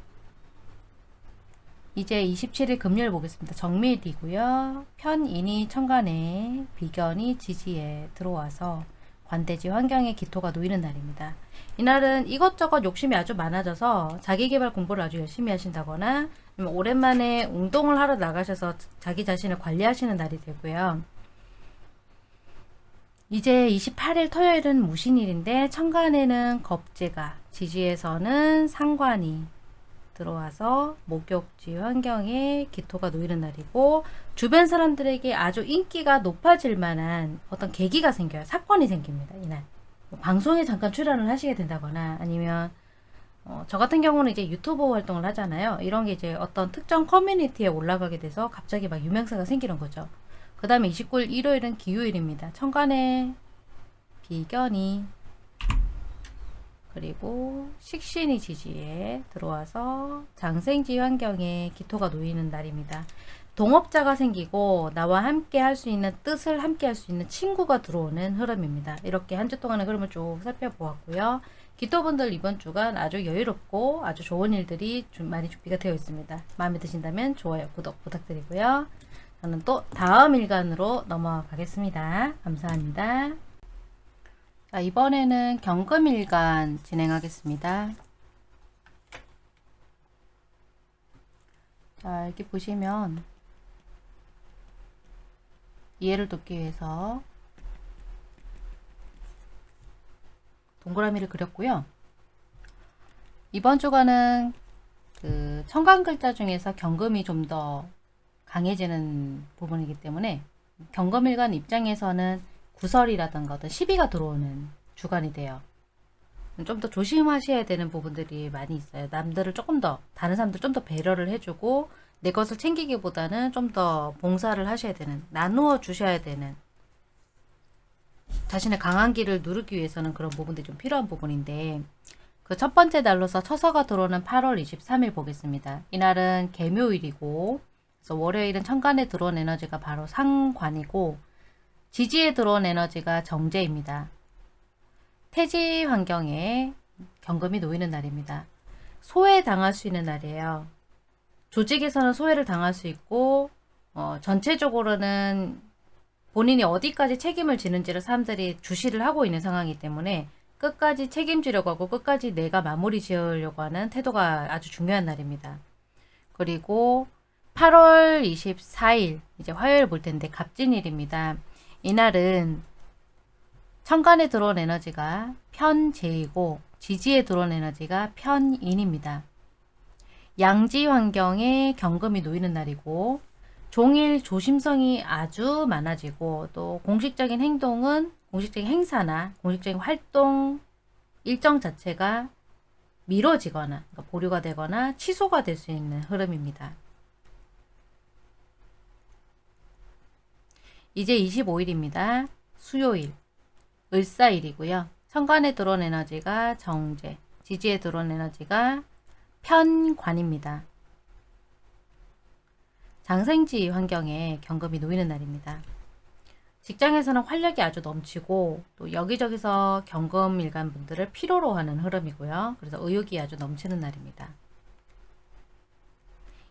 이제 27일 금요일 보겠습니다. 정밀이고요. 편인이 천간에 비견이 지지에 들어와서 관대지 환경에 기토가 놓이는 날입니다. 이날은 이것저것 욕심이 아주 많아져서 자기개발 공부를 아주 열심히 하신다거나 오랜만에 운동을 하러 나가셔서 자기 자신을 관리하시는 날이 되고요. 이제 28일 토요일은 무신일인데 천간에는 겁재가 지지에서는 상관이 들어와서 목욕지 환경에 기토가 놓이는 날이고 주변 사람들에게 아주 인기가 높아질 만한 어떤 계기가 생겨요. 사건이 생깁니다. 이날. 뭐 방송에 잠깐 출연을 하시게 된다거나 아니면 어, 저 같은 경우는 이제 유튜버 활동을 하잖아요. 이런 게 이제 어떤 특정 커뮤니티에 올라가게 돼서 갑자기 막 유명세가 생기는 거죠. 그 다음에 29일 일요일은 기후일입니다. 천간에 비견이 그리고 식신이 지지에 들어와서 장생지 환경에 기토가 놓이는 날입니다. 동업자가 생기고 나와 함께 할 수 있는 뜻을 함께 할 수 있는 친구가 들어오는 흐름입니다. 이렇게 한 주 동안의 흐름을 쭉 살펴보았고요. 기토분들 이번 주간 아주 여유롭고 아주 좋은 일들이 좀 많이 준비가 되어 있습니다. 마음에 드신다면 좋아요, 구독 부탁드리고요. 저는 또 다음 일간으로 넘어가 겠습니다. 감사합니다. 자, 이번에는 경금일간 진행하겠습니다. 자, 이렇게 보시면 이해를 돕기 위해서 동그라미를 그렸고요. 이번 주간은 그 청간 글자 중에서 경금이 좀더 강해지는 부분이기 때문에 경금일간 입장에서는 구설이라든가 어떤 시비가 들어오는 주간이 돼요. 좀 더 조심하셔야 되는 부분들이 많이 있어요. 남들을 조금 더 다른 사람들 좀 더 배려를 해주고 내 것을 챙기기보다는 좀 더 봉사를 하셔야 되는 나누어 주셔야 되는 자신의 강한 길을 누르기 위해서는 그런 부분들이 좀 필요한 부분인데 그 첫 번째 날로서 처서가 들어오는 8월 23일 보겠습니다. 이날은 개묘일이고 그래서 월요일은 천간에 들어온 에너지가 바로 상관이고 지지에 들어온 에너지가 정제입니다. 태지 환경에 경금이 놓이는 날입니다. 소외 당할 수 있는 날이에요. 조직에서는 소외를 당할 수 있고 어, 전체적으로는 본인이 어디까지 책임을 지는지를 사람들이 주시를 하고 있는 상황이기 때문에 끝까지 책임지려고 하고 끝까지 내가 마무리 지으려고 하는 태도가 아주 중요한 날입니다. 그리고 8월 24일 이제 화요일 볼 텐데 갑진일입니다. 이날은 천간에 들어온 에너지가 편재이고 지지에 들어온 에너지가 편인입니다. 양지 환경에 경금이 놓이는 날이고 종일 조심성이 아주 많아지고 또 공식적인 행동은 공식적인 행사나 공식적인 활동 일정 자체가 미뤄지거나 그러니까 보류가 되거나 취소가 될 수 있는 흐름입니다. 이제 25일입니다. 수요일 을사일이고요. 천간에 들어온 에너지가 정제, 지지에 들어온 에너지가 편관입니다. 장생지 환경에 경금이 놓이는 날입니다. 직장에서는 활력이 아주 넘치고 또 여기저기서 경금 일간 분들을 필요로 하는 흐름이고요. 그래서 의욕이 아주 넘치는 날입니다.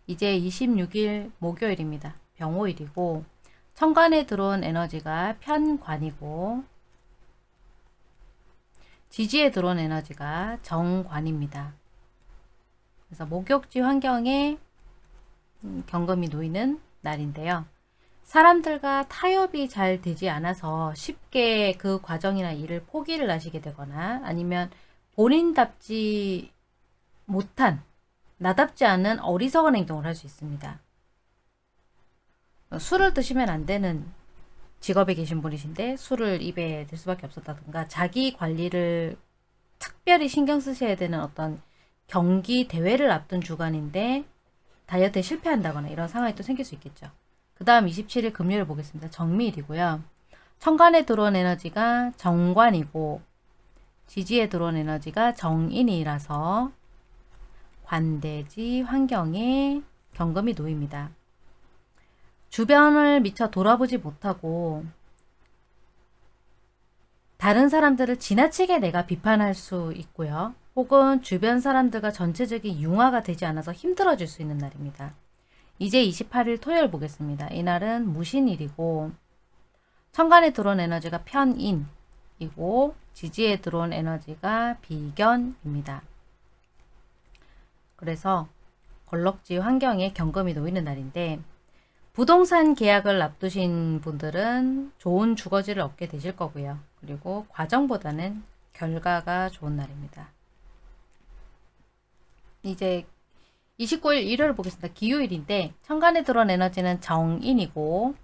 이제 26일 목요일입니다. 병호일이고 천간에 들어온 에너지가 편관이고 지지에 들어온 에너지가 정관입니다. 그래서 목욕지 환경에 음, 경금이 놓이는 날인데요. 사람들과 타협이 잘 되지 않아서 쉽게 그 과정이나 일을 포기를 하시게 되거나 아니면 본인답지 못한 나답지 않은 어리석은 행동을 할 수 있습니다. 술을 드시면 안 되는 직업에 계신 분이신데 술을 입에 댈 수밖에 없었다든가 자기 관리를 특별히 신경 쓰셔야 되는 어떤 경기 대회를 앞둔 주간인데 다이어트에 실패한다거나 이런 상황이 또 생길 수 있겠죠. 그 다음 27일 금요일 보겠습니다. 정미일이고요. 천간에 들어온 에너지가 정관이고 지지에 들어온 에너지가 정인이라서 관대지 환경에 경금이 놓입니다. 주변을 미처 돌아보지 못하고 다른 사람들을 지나치게 내가 비판할 수 있고요. 혹은 주변 사람들과 전체적인 융화가 되지 않아서 힘들어질 수 있는 날입니다. 이제 28일 토요일 보겠습니다. 이날은 무신일이고 천간에 들어온 에너지가 편인이고 지지에 들어온 에너지가 비견입니다. 그래서 걸럭지 환경에 경금이 놓이는 날인데 부동산 계약을 앞두신 분들은 좋은 주거지를 얻게 되실 거고요. 그리고 과정보다는 결과가 좋은 날입니다. 이제 29일 일요일 보겠습니다. 기요일인데 천간에 들어온 에너지는 정인이고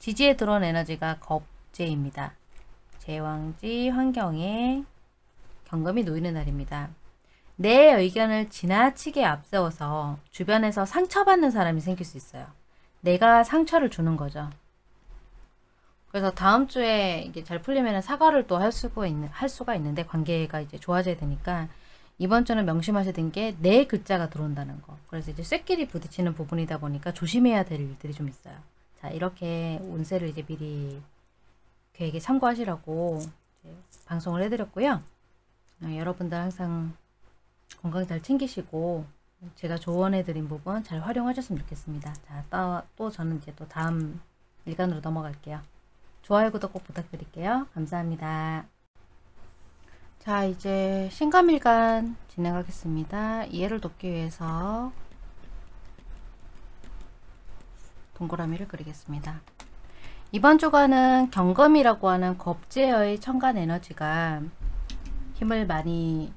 지지에 들어온 에너지가 겁재입니다. 제왕지 환경에 경금이 놓이는 날입니다. 내 의견을 지나치게 앞세워서 주변에서 상처받는 사람이 생길 수 있어요. 내가 상처를 주는 거죠. 그래서 다음 주에 이게 잘 풀리면 사과를 또 할 수가 있는 할 수가 있는데 관계가 이제 좋아져야 되니까 이번 주는 명심하셔야 되는 게 내 글자가 들어온다는 거. 그래서 이제 쇳끼리 부딪히는 부분이다 보니까 조심해야 될 일들이 좀 있어요. 자, 이렇게 운세를 이제 미리 계획에 참고하시라고 방송을 해드렸고요. 어, 여러분들 항상 건강 잘 챙기시고 제가 조언해드린 부분 잘 활용하셨으면 좋겠습니다. 자, 또, 또 저는 이제 또 다음 일간으로 넘어갈게요. 좋아요, 구독 꼭 부탁드릴게요. 감사합니다. 자 이제 신감일간 진행하겠습니다. 이해를 돕기 위해서 동그라미를 그리겠습니다. 이번 주간은 경금이라고 하는 겁제의 천간 에너지가 힘을 많이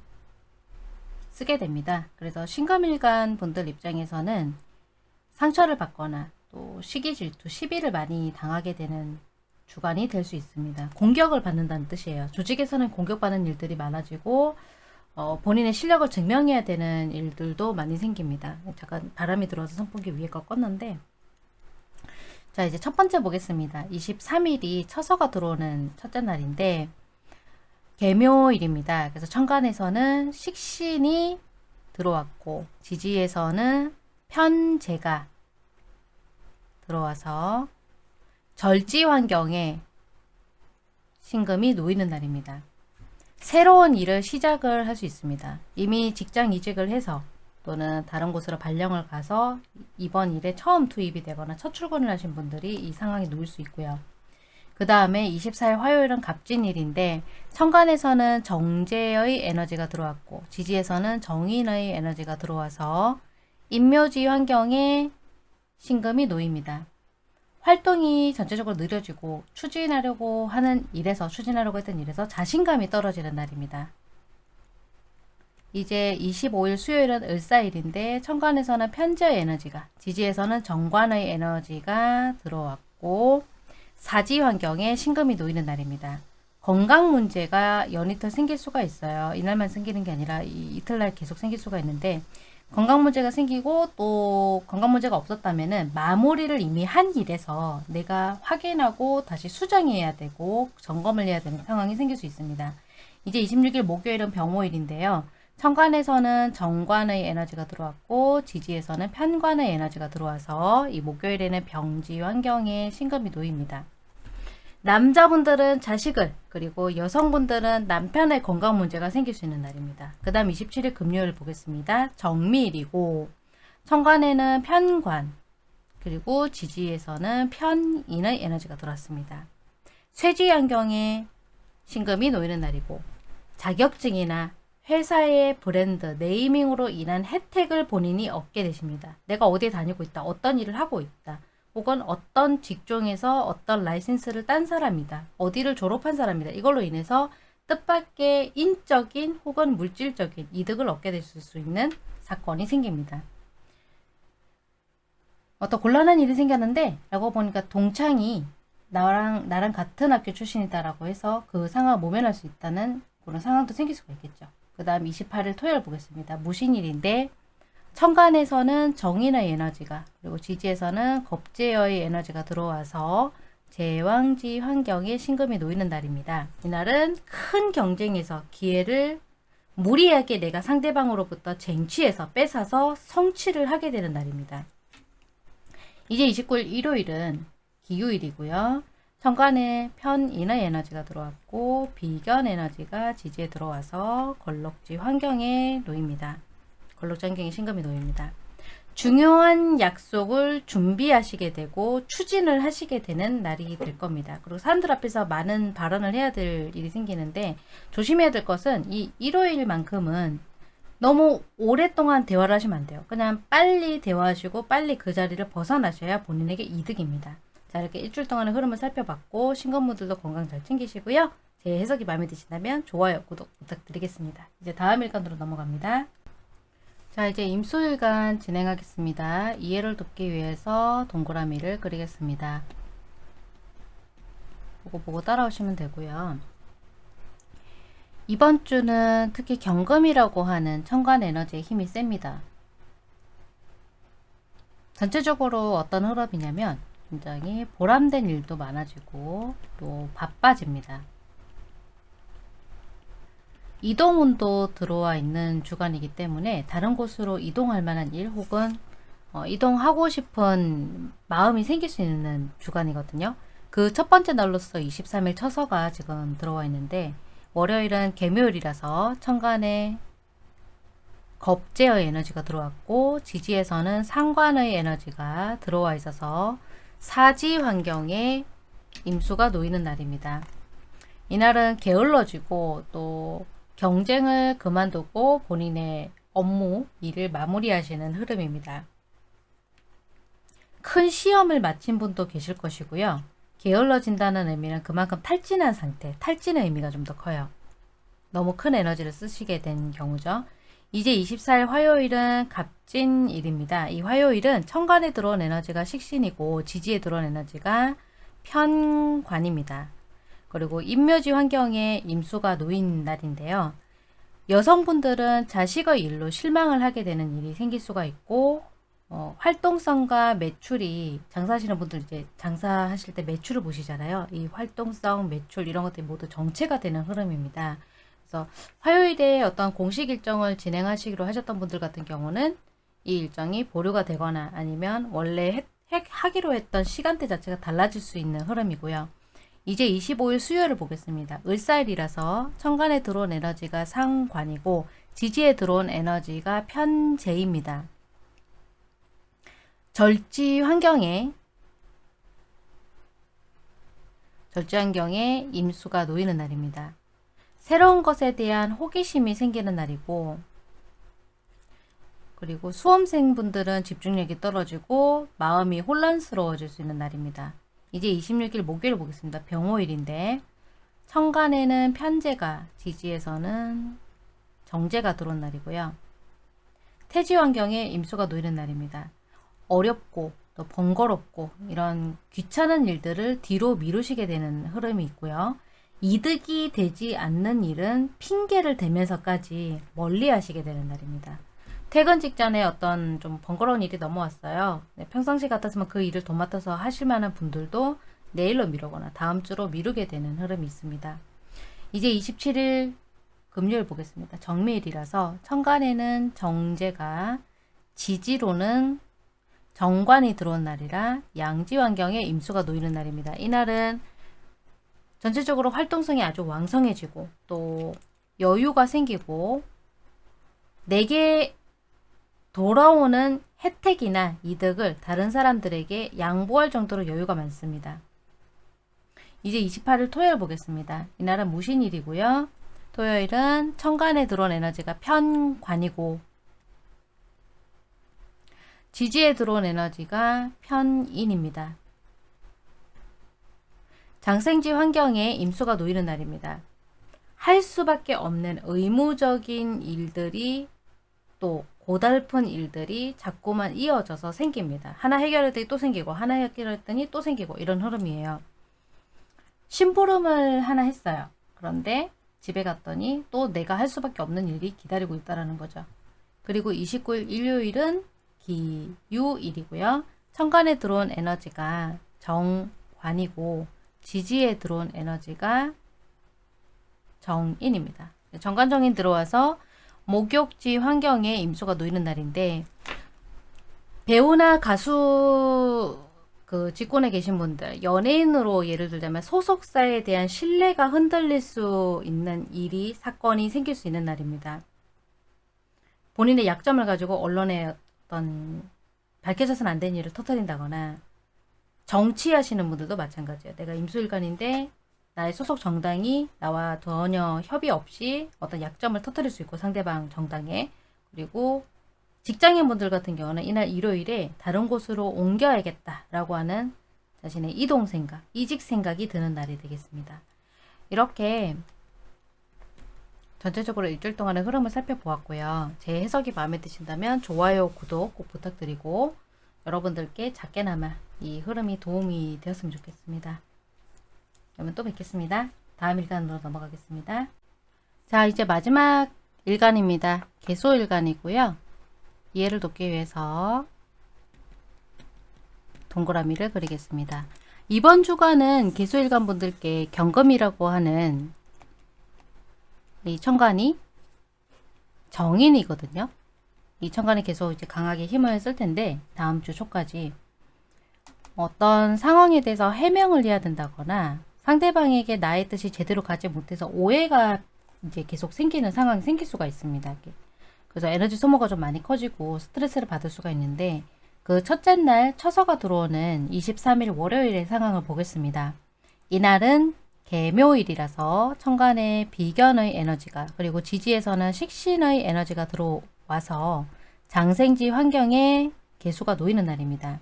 쓰게 됩니다. 그래서 신금일간 분들 입장에서는 상처를 받거나 또 시기 질투, 시비를 많이 당하게 되는 주간이 될 수 있습니다. 공격을 받는다는 뜻이에요. 조직에서는 공격받는 일들이 많아지고 어, 본인의 실력을 증명해야 되는 일들도 많이 생깁니다. 잠깐 바람이 들어와서 선풍기 위에 거 껐는데 자 이제 첫 번째 보겠습니다. 23일이 처서가 들어오는 첫째 날인데 개묘일입니다. 그래서 천간에서는 식신이 들어왔고 지지에서는 편제가 들어와서 절지 환경에 신금이 놓이는 날입니다. 새로운 일을 시작을 할 수 있습니다. 이미 직장 이직을 해서 또는 다른 곳으로 발령을 가서 이번 일에 처음 투입이 되거나 첫 출근을 하신 분들이 이 상황에 놓일 수 있고요. 그 다음에 24일 화요일은 갑진일인데 천간에서는 정제의 에너지가 들어왔고 지지에서는 정인의 에너지가 들어와서 인묘지 환경에 신금이 놓입니다. 활동이 전체적으로 느려지고 추진하려고 하는 일에서 추진하려고 했던 일에서 자신감이 떨어지는 날입니다. 이제 25일 수요일은 을사일인데 천간에서는 편재의 에너지가 지지에서는 정관의 에너지가 들어왔고 사지 환경에 신금이 놓이는 날입니다. 건강 문제가 연이틀 생길 수가 있어요. 이날만 생기는 게 아니라 이, 이틀날 계속 생길 수가 있는데 건강 문제가 생기고 또 건강 문제가 없었다면 은 마무리를 이미 한 일에서 내가 확인하고 다시 수정해야 되고 점검을 해야 되는 상황이 생길 수 있습니다. 이제 26일 목요일은 병호일인데요. 천간에서는 정관의 에너지가 들어왔고 지지에서는 편관의 에너지가 들어와서 이 목요일에는 병지 환경에 신금이 놓입니다. 남자분들은 자식을 그리고 여성분들은 남편의 건강 문제가 생길 수 있는 날입니다. 그 다음 27일 금요일 보겠습니다. 정밀이고 천간에는 편관 그리고 지지에서는 편인의 에너지가 들어왔습니다. 쇠지 환경에 신금이 놓이는 날이고 자격증이나 회사의 브랜드, 네이밍으로 인한 혜택을 본인이 얻게 되십니다. 내가 어디에 다니고 있다, 어떤 일을 하고 있다, 혹은 어떤 직종에서 어떤 라이센스를 딴 사람이다, 어디를 졸업한 사람이다. 이걸로 인해서 뜻밖의 인적인 혹은 물질적인 이득을 얻게 되실 수 있는 사건이 생깁니다. 어떤 곤란한 일이 생겼는데 라고 보니까 동창이 나랑 나랑 같은 학교 출신이다라고 해서 그 상황을 모면할 수 있다는 그런 상황도 생길 수가 있겠죠. 그 다음 28일 토요일 보겠습니다. 무신일인데 천간에서는 정인의 에너지가 그리고 지지에서는 겁제의 에너지가 들어와서 제왕지 환경에 신금이 놓이는 날입니다. 이날은 큰 경쟁에서 기회를 무리하게 내가 상대방으로부터 쟁취해서 뺏어서 성취를 하게 되는 날입니다. 이제 29일 일요일은 기후일이고요. 천간에 편인의 에너지가 들어왔고 비견 에너지가 지지에 들어와서 걸럭지 환경에 놓입니다. 걸럭지 환경에 신금이 놓입니다. 중요한 약속을 준비하시게 되고 추진을 하시게 되는 날이 될 겁니다. 그리고 사람들 앞에서 많은 발언을 해야 될 일이 생기는데 조심해야 될 것은 이 일요일만큼은 너무 오랫동안 대화를 하시면 안 돼요. 그냥 빨리 대화하시고 빨리 그 자리를 벗어나셔야 본인에게 이득입니다. 자 이렇게 일주일 동안의 흐름을 살펴봤고 신건분들도 건강 잘 챙기시고요. 제 해석이 마음에 드신다면 좋아요, 구독 부탁드리겠습니다. 이제 다음 일간으로 넘어갑니다. 자 이제 임수일간 진행하겠습니다. 이해를 돕기 위해서 동그라미를 그리겠습니다. 보고 보고 따라오시면 되고요. 이번 주는 특히 경금이라고 하는 천간 에너지의 힘이 셉니다. 전체적으로 어떤 흐름이냐면 굉장히 보람된 일도 많아지고 또 바빠집니다. 이동운도 들어와 있는 주간이기 때문에 다른 곳으로 이동할 만한 일 혹은 어, 이동하고 싶은 마음이 생길 수 있는 주간이거든요. 그 첫 번째 날로서 23일 처서가 지금 들어와 있는데 월요일은 개묘일이라서 천간에 겁제의 에너지가 들어왔고 지지에서는 상관의 에너지가 들어와 있어서 사지 환경에 임수가 놓이는 날입니다. 이날은 게을러지고 또 경쟁을 그만두고 본인의 업무, 일을 마무리하시는 흐름입니다. 큰 시험을 마친 분도 계실 것이고요. 게을러진다는 의미는 그만큼 탈진한 상태, 탈진의 의미가 좀 더 커요. 너무 큰 에너지를 쓰시게 된 경우죠. 이제 24일 화요일은 갑진일입니다. 이 화요일은 천간에 들어온 에너지가 식신이고 지지에 들어온 에너지가 편관입니다. 그리고 임묘지 환경에 임수가 놓인 날인데요. 여성분들은 자식의 일로 실망을 하게 되는 일이 생길 수가 있고 어, 활동성과 매출이 장사하시는 분들 이제 장사하실 때 매출을 보시잖아요. 이 활동성, 매출 이런 것들이 모두 정체가 되는 흐름입니다. 그래서 화요일에 어떤 공식 일정을 진행하시기로 하셨던 분들 같은 경우는 이 일정이 보류가 되거나 아니면 원래 해, 해, 하기로 했던 시간대 자체가 달라질 수 있는 흐름이고요. 이제 25일 수요일을 보겠습니다. 을사일이라서 천간에 들어온 에너지가 상관이고 지지에 들어온 에너지가 편재입니다. 절지 환경에 절지 환경에 임수가 놓이는 날입니다. 새로운 것에 대한 호기심이 생기는 날이고 그리고 수험생분들은 집중력이 떨어지고 마음이 혼란스러워질 수 있는 날입니다. 이제 26일 목요일 보겠습니다. 병호일인데 천간에는 편제가 지지에서는 정제가 들어온 날이고요. 태지 환경에 임수가 놓이는 날입니다. 어렵고 또 번거롭고 이런 귀찮은 일들을 뒤로 미루시게 되는 흐름이 있고요. 이득이 되지 않는 일은 핑계를 대면서까지 멀리 하시게 되는 날입니다. 퇴근 직전에 어떤 좀 번거로운 일이 넘어왔어요. 네, 평상시 같았으면 그 일을 도맡아서 하실 만한 분들도 내일로 미루거나 다음 주로 미루게 되는 흐름이 있습니다. 이제 27일 금요일 보겠습니다. 정밀이라서 천간에는 정제가 지지로는 정관이 들어온 날이라 양지 환경에 임수가 놓이는 날입니다. 이날은 전체적으로 활동성이 아주 왕성해지고 또 여유가 생기고 내게 돌아오는 혜택이나 이득을 다른 사람들에게 양보할 정도로 여유가 많습니다. 이제 28일 토요일 보겠습니다. 이날은 무신일이고요. 토요일은 천간에 들어온 에너지가 편관이고 지지에 들어온 에너지가 편인입니다. 장생지 환경에 임수가 놓이는 날입니다. 할 수밖에 없는 의무적인 일들이 또 고달픈 일들이 자꾸만 이어져서 생깁니다. 하나 해결했더니 또 생기고 하나 해결했더니 또 생기고 이런 흐름이에요. 심부름을 하나 했어요. 그런데 집에 갔더니 또 내가 할 수밖에 없는 일이 기다리고 있다는 거죠. 그리고 29일 일요일은 기유일이고요. 천간에 들어온 에너지가 정관이고 지지에 들어온 에너지가 정인입니다. 정관정인 들어와서 목욕지 환경에 임수가 놓이는 날인데 배우나 가수 그 직군에 계신 분들 연예인으로 예를 들자면 소속사에 대한 신뢰가 흔들릴 수 있는 일이 사건이 생길 수 있는 날입니다. 본인의 약점을 가지고 언론에 어떤 밝혀져서는 안 되는 일을 터뜨린다거나 정치하시는 분들도 마찬가지예요. 내가 임수일관인데 나의 소속 정당이 나와 전혀 협의 없이 어떤 약점을 터뜨릴 수 있고 상대방 정당에 그리고 직장인 분들 같은 경우는 이날 일요일에 다른 곳으로 옮겨야겠다라고 하는 자신의 이동 생각, 이직 생각이 드는 날이 되겠습니다. 이렇게 전체적으로 일주일 동안의 흐름을 살펴보았고요. 제 해석이 마음에 드신다면 좋아요, 구독 꼭 부탁드리고 여러분들께 작게나마 이 흐름이 도움이 되었으면 좋겠습니다. 그러면 또 뵙겠습니다. 다음 일간으로 넘어가겠습니다. 자 이제 마지막 일간입니다. 개소일간이고요. 이해를 돕기 위해서 동그라미를 그리겠습니다. 이번 주간은 개소일간 분들께 경금이라고 하는 이 천간이 정인이거든요. 이 천간이 계속 이제 강하게 힘을 쓸 텐데 다음 주 초까지 어떤 상황에 대해서 해명을 해야 된다거나 상대방에게 나의 뜻이 제대로 가지 못해서 오해가 이제 계속 생기는 상황이 생길 수가 있습니다. 그래서 에너지 소모가 좀 많이 커지고 스트레스를 받을 수가 있는데 그 첫째 날 처서가 들어오는 23일 월요일의 상황을 보겠습니다. 이날은 개묘일이라서 천간에 비견의 에너지가 그리고 지지에서는 식신의 에너지가 들어 와서 장생지 환경에 개수가 놓이는 날입니다.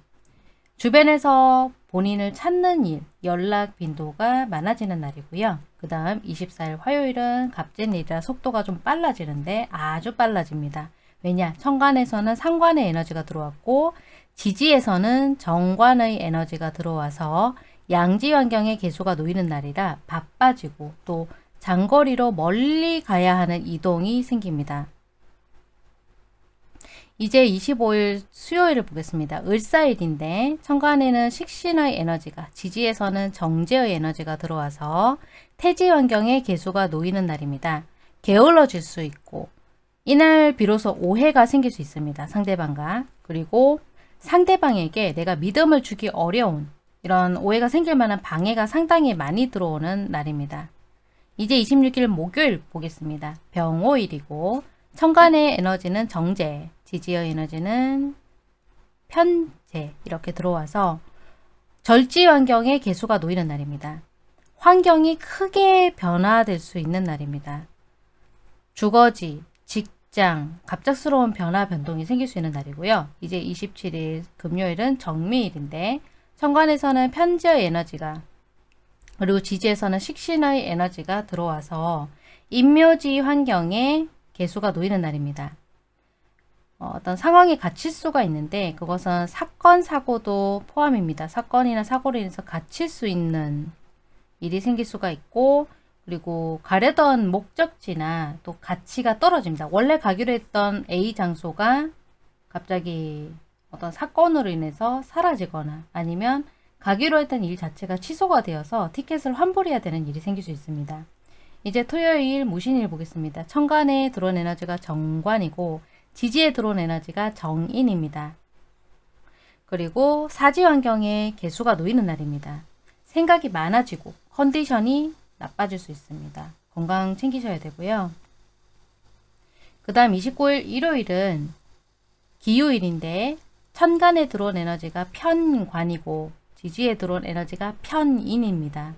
주변에서 본인을 찾는 일, 연락 빈도가 많아지는 날이고요. 그 다음 24일 화요일은 갑진일이라 속도가 좀 빨라지는데 아주 빨라집니다. 왜냐? 천간에서는 상관의 에너지가 들어왔고 지지에서는 정관의 에너지가 들어와서 양지 환경에 개수가 놓이는 날이라 바빠지고 또 장거리로 멀리 가야 하는 이동이 생깁니다. 이제 25일 수요일을 보겠습니다. 을사일인데 천간에는 식신의 에너지가 지지에서는 정제의 에너지가 들어와서 태지 환경에 개수가 놓이는 날입니다. 게을러질 수 있고 이날 비로소 오해가 생길 수 있습니다. 상대방과 그리고 상대방에게 내가 믿음을 주기 어려운 이런 오해가 생길 만한 방해가 상당히 많이 들어오는 날입니다. 이제 26일 목요일 보겠습니다. 병오일이고 천간의 에너지는 정제, 지지의 에너지는 편제 이렇게 들어와서 절지 환경에 개수가 놓이는 날입니다. 환경이 크게 변화될 수 있는 날입니다. 주거지, 직장, 갑작스러운 변화 변동이 생길 수 있는 날이고요. 이제 27일 금요일은 정미일인데 천간에서는 편지의 에너지가 그리고 지지에서는 식신의 에너지가 들어와서 인묘지 환경에 개수가 놓이는 날입니다. 어, 떤 상황이 갇힐 수가 있는데 그것은 사건, 사고도 포함입니다. 사건이나 사고로 인해서 갇힐 수 있는 일이 생길 수가 있고 그리고 가려던 목적지나 또 가치가 떨어집니다. 원래 가기로 했던 A 장소가 갑자기 어떤 사건으로 인해서 사라지거나 아니면 가기로 했던 일 자체가 취소가 되어서 티켓을 환불해야 되는 일이 생길 수 있습니다. 이제 토요일 무신일 보겠습니다. 천간에 들어온 에너지가 정관이고 지지에 들어온 에너지가 정인입니다. 그리고 사지 환경에 개수가 놓이는 날입니다. 생각이 많아지고 컨디션이 나빠질 수 있습니다. 건강 챙기셔야 되고요. 그 다음 29일 일요일은 기후일인데 천간에 들어온 에너지가 편관이고 지지에 들어온 에너지가 편인입니다.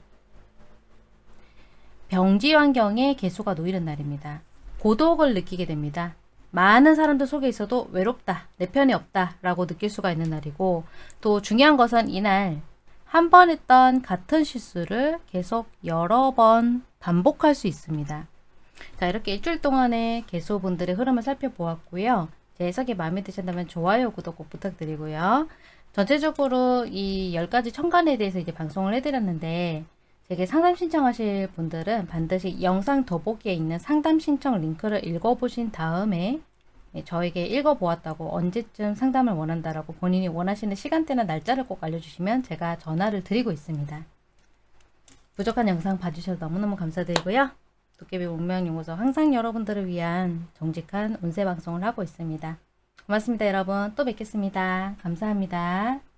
병지 환경에 개수가 놓이는 날입니다. 고독을 느끼게 됩니다. 많은 사람들 속에 있어도 외롭다, 내 편이 없다 라고 느낄 수가 있는 날이고 또 중요한 것은 이날 한 번 했던 같은 실수를 계속 여러 번 반복할 수 있습니다. 자 이렇게 일주일 동안의 개수분들의 흐름을 살펴보았고요. 제 해석이 마음에 드신다면 좋아요, 구독 꼭 부탁드리고요. 전체적으로 이 10가지 천간에 대해서 이제 방송을 해드렸는데 제게 상담 신청하실 분들은 반드시 영상 더보기에 있는 상담 신청 링크를 읽어보신 다음에 예, 저에게 읽어보았다고 언제쯤 상담을 원한다라고 본인이 원하시는 시간대나 날짜를 꼭 알려주시면 제가 전화를 드리고 있습니다. 부족한 영상 봐주셔서 너무너무 감사드리고요. 도깨비 운명연구소 항상 여러분들을 위한 정직한 운세 방송을 하고 있습니다. 고맙습니다 여러분. 또 뵙겠습니다. 감사합니다.